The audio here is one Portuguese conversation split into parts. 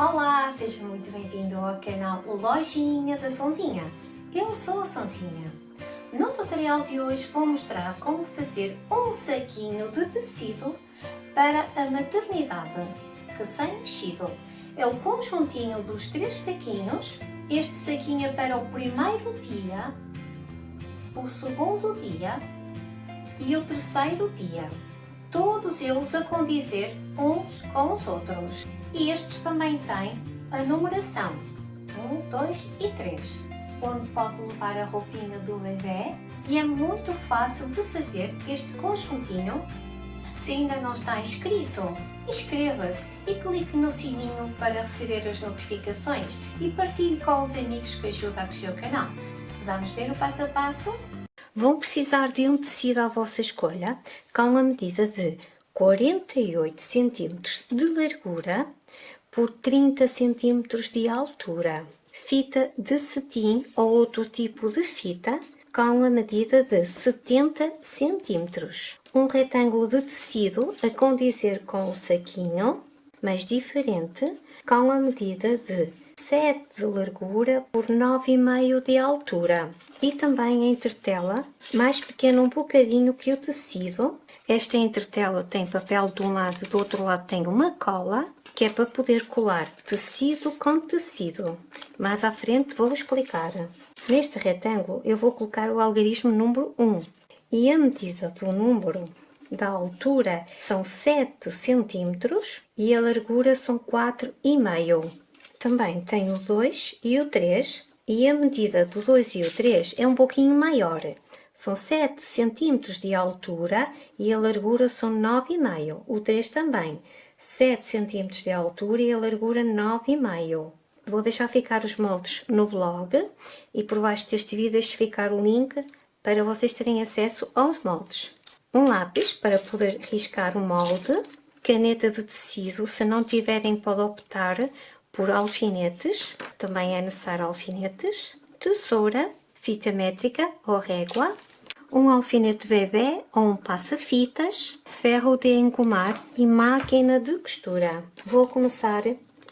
Olá, seja muito bem-vindo ao canal Lojinha da Sonzinha. Eu sou a Sonzinha. No tutorial de hoje vou mostrar como fazer um saquinho de tecido para a maternidade recém-nascido. É o conjuntinho dos três saquinhos. Este saquinho é para o primeiro dia, o segundo dia e o terceiro dia. Todos eles a condizer uns com os outros. E estes também têm a numeração 1, 2 e 3, onde pode levar a roupinha do bebê e é muito fácil de fazer este conjuntinho. Se ainda não está inscrito, inscreva-se e clique no sininho para receber as notificações e partilhe com os amigos que ajudam a crescer o canal. Vamos ver o passo a passo? Vão precisar de um tecido à vossa escolha com a medida de 48 cm de largura por 30 cm de altura. Fita de cetim ou outro tipo de fita com a medida de 70 cm. Um retângulo de tecido a condizer com o saquinho, mas diferente, com a medida de 7 de largura por 9,5 de altura. E também a entretela, mais pequena um bocadinho que o tecido. Esta entretela tem papel de um lado, do outro lado tem uma cola, que é para poder colar tecido com tecido. Mais à frente vou explicar. Neste retângulo eu vou colocar o algarismo número 1 e a medida do número da altura são 7 cm e a largura são 4,5 também tem o 2 e o 3 e a medida do 2 e o 3 é um pouquinho maior. São 7 cm de altura e a largura são 9,5. O 3 também. 7 cm de altura e a largura 9,5. Vou deixar ficar os moldes no blog e por baixo deste vídeo deixo ficar o link para vocês terem acesso aos moldes. Um lápis para poder riscar o molde, caneta de tecido, se não tiverem pode optar por alfinetes, também é necessário alfinetes, tesoura, fita métrica ou régua, um alfinete bebê ou um passa-fitas, ferro de engomar e máquina de costura. Vou começar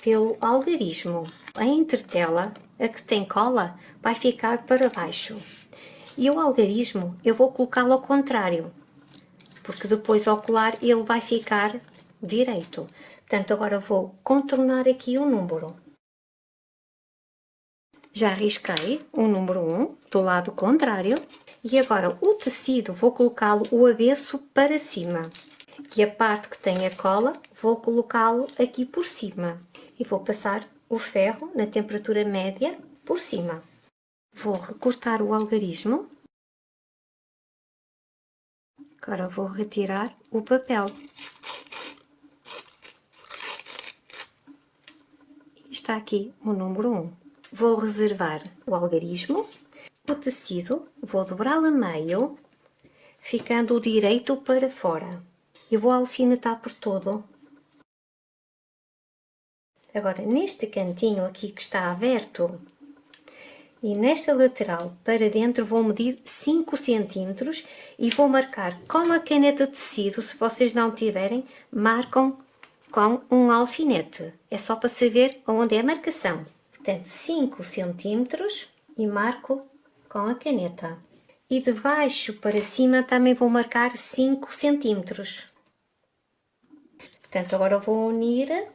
pelo algarismo. A entretela, a que tem cola, vai ficar para baixo. E o algarismo eu vou colocá-lo ao contrário, porque depois ao colar ele vai ficar direito. Portanto, agora vou contornar aqui o número. Já risquei o número 1 do lado contrário e agora o tecido vou colocá-lo o avesso para cima e a parte que tem a cola vou colocá-lo aqui por cima e vou passar o ferro na temperatura média por cima. Vou recortar o algarismo. Agora vou retirar o papel. está aqui o número 1. Vou reservar o algarismo, o tecido, vou dobrá-lo a meio, ficando o direito para fora. E vou alfinetar por todo. Agora, neste cantinho aqui que está aberto, e nesta lateral para dentro vou medir 5 cm e vou marcar com a caneta de tecido, se vocês não tiverem, marcam com um alfinete. É só para saber onde é a marcação. Portanto, 5 centímetros e marco com a caneta. E de baixo para cima também vou marcar 5 centímetros. Portanto, agora vou unir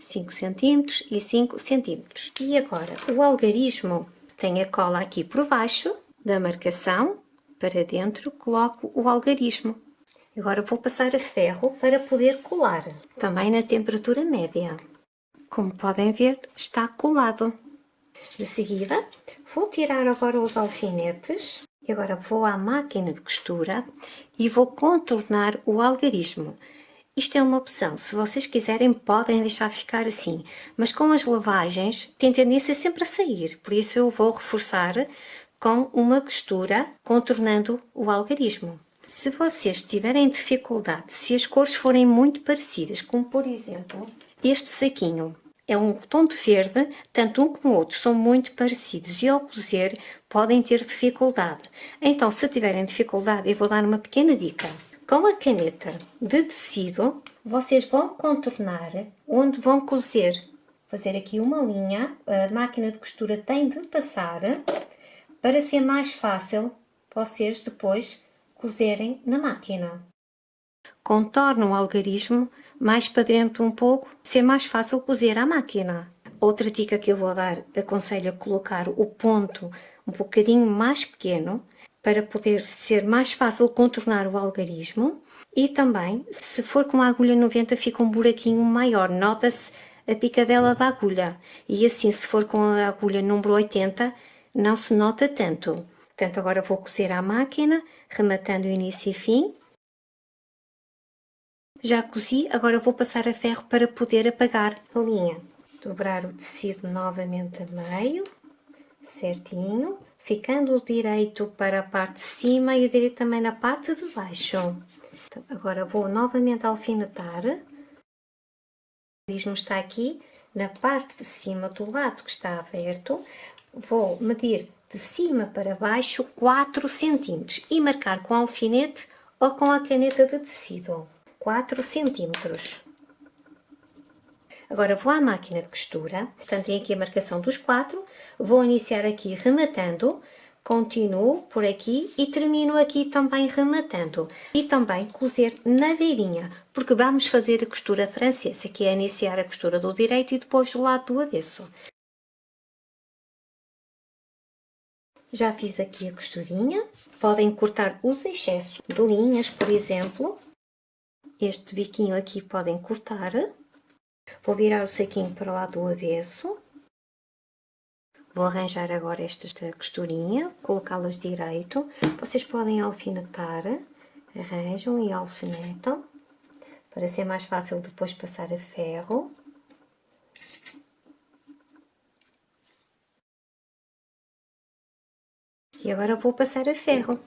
5 centímetros e 5 centímetros. E agora, o algarismo tem a cola aqui por baixo da marcação, para dentro coloco o algarismo. Agora vou passar a ferro para poder colar, também na temperatura média. Como podem ver, está colado. De seguida, vou tirar agora os alfinetes e agora vou à máquina de costura e vou contornar o algarismo. Isto é uma opção, se vocês quiserem podem deixar ficar assim, mas com as lavagens tem tendência sempre a sair, por isso eu vou reforçar com uma costura contornando o algarismo. Se vocês tiverem dificuldade, se as cores forem muito parecidas, como por exemplo este saquinho, é um tom de verde, tanto um como o outro são muito parecidos e ao cozer podem ter dificuldade. Então, se tiverem dificuldade, eu vou dar uma pequena dica. Com a caneta de tecido, vocês vão contornar onde vão cozer. Fazer aqui uma linha, a máquina de costura tem de passar, para ser mais fácil vocês depois cozerem na máquina. Contorno o algarismo mais para dentro um pouco, ser mais fácil cozer à máquina. Outra dica que eu vou dar, aconselho a colocar o ponto um bocadinho mais pequeno, para poder ser mais fácil contornar o algarismo. E também, se for com a agulha 90, fica um buraquinho maior, nota-se a picadela da agulha. E assim, se for com a agulha número 80, não se nota tanto. Portanto, agora vou cozer à máquina, rematando início e fim. Já cozi, agora vou passar a ferro para poder apagar a linha. Dobrar o tecido novamente a meio, certinho, ficando o direito para a parte de cima e o direito também na parte de baixo. Então, agora vou novamente alfinetar. O risco está aqui na parte de cima do lado que está aberto. Vou medir de cima para baixo 4 cm e marcar com alfinete ou com a caneta de tecido 4 cm. Agora vou à máquina de costura, portanto tem aqui a marcação dos 4, vou iniciar aqui rematando, continuo por aqui e termino aqui também rematando. E também cozer na beirinha, porque vamos fazer a costura francesa, que é iniciar a costura do direito e depois do lado do avesso. Já fiz aqui a costurinha. Podem cortar os excessos de linhas, por exemplo. Este biquinho aqui podem cortar. Vou virar o saquinho para lá do avesso. Vou arranjar agora estas da costurinha, colocá-las direito. Vocês podem alfinetar, arranjam e alfinetam, para ser mais fácil depois passar a ferro. E agora vou passar a ferro.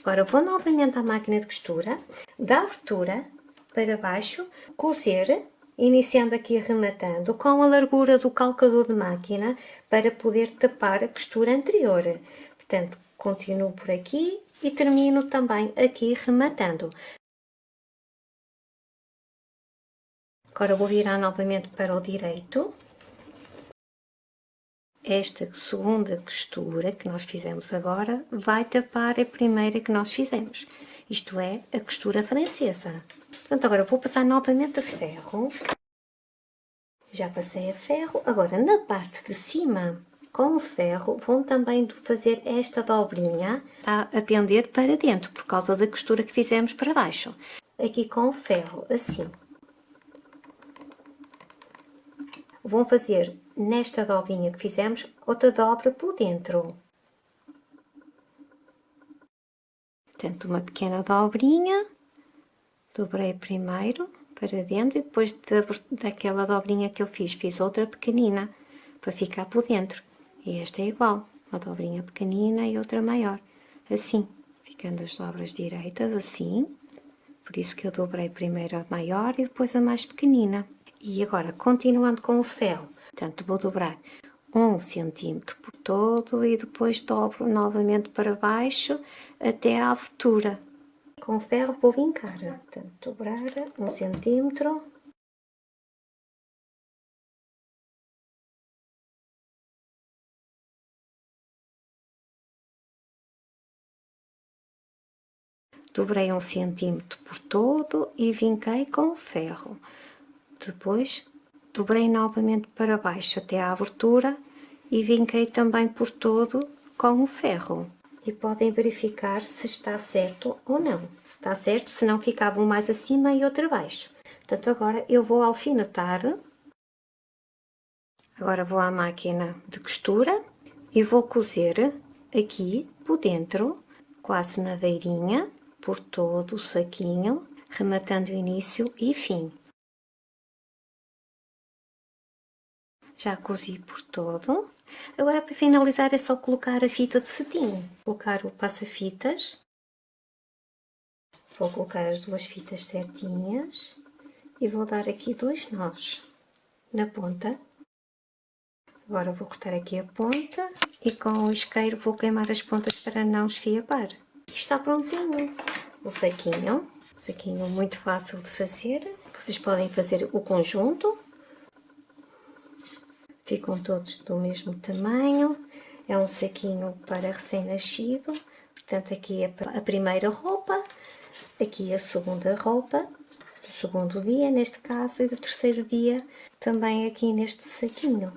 Agora vou novamente à máquina de costura, da abertura para baixo, cozer, iniciando aqui rematando com a largura do calcador de máquina para poder tapar a costura anterior. Portanto, continuo por aqui e termino também aqui rematando. Agora vou virar novamente para o direito esta segunda costura que nós fizemos agora vai tapar a primeira que nós fizemos. Isto é, a costura francesa. Pronto, agora vou passar novamente a ferro. Já passei a ferro. Agora, na parte de cima, com o ferro, vão também fazer esta dobrinha. A pender para dentro, por causa da costura que fizemos para baixo. Aqui com o ferro, assim. Vão fazer nesta dobrinha que fizemos, outra dobra por dentro. Portanto, uma pequena dobrinha, dobrei primeiro para dentro e depois daquela dobrinha que eu fiz, fiz outra pequenina para ficar por dentro. E esta é igual, uma dobrinha pequenina e outra maior, assim, ficando as dobras direitas, assim. Por isso que eu dobrei primeiro a maior e depois a mais pequenina. E agora, continuando com o ferro, Portanto, vou dobrar um centímetro por todo e depois dobro novamente para baixo até a abertura. Com o ferro vou vincar, portanto, dobrar um centímetro. Dobrei um centímetro por todo e vinquei com ferro. Depois dobrei novamente para baixo até à abertura e vinquei também por todo com o ferro. E podem verificar se está certo ou não. Está certo, senão ficava um mais acima e outro abaixo. Portanto, agora eu vou alfinetar. Agora vou à máquina de costura e vou cozer aqui por dentro, quase na beirinha, por todo o saquinho, rematando início e fim. Já cozi por todo. Agora para finalizar é só colocar a fita de cetim. Colocar o passa-fitas. Vou colocar as duas fitas certinhas e vou dar aqui dois nós na ponta. Agora vou cortar aqui a ponta e com o isqueiro vou queimar as pontas para não esfiapar. Está prontinho. O saquinho, um saquinho muito fácil de fazer. Vocês podem fazer o conjunto. Ficam todos do mesmo tamanho. É um saquinho para recém-nascido. Portanto, aqui é a primeira roupa, aqui a segunda roupa, do segundo dia, neste caso, e do terceiro dia, também aqui neste saquinho.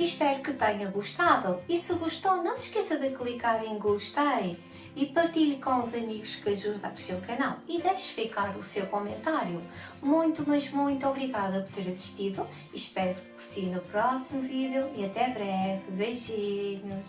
Espero que tenha gostado e se gostou não se esqueça de clicar em gostei e partilhe com os amigos que ajudam o seu canal e deixe ficar o seu comentário. Muito, mas muito obrigada por ter assistido. Espero por si no próximo vídeo e até breve. Beijinhos!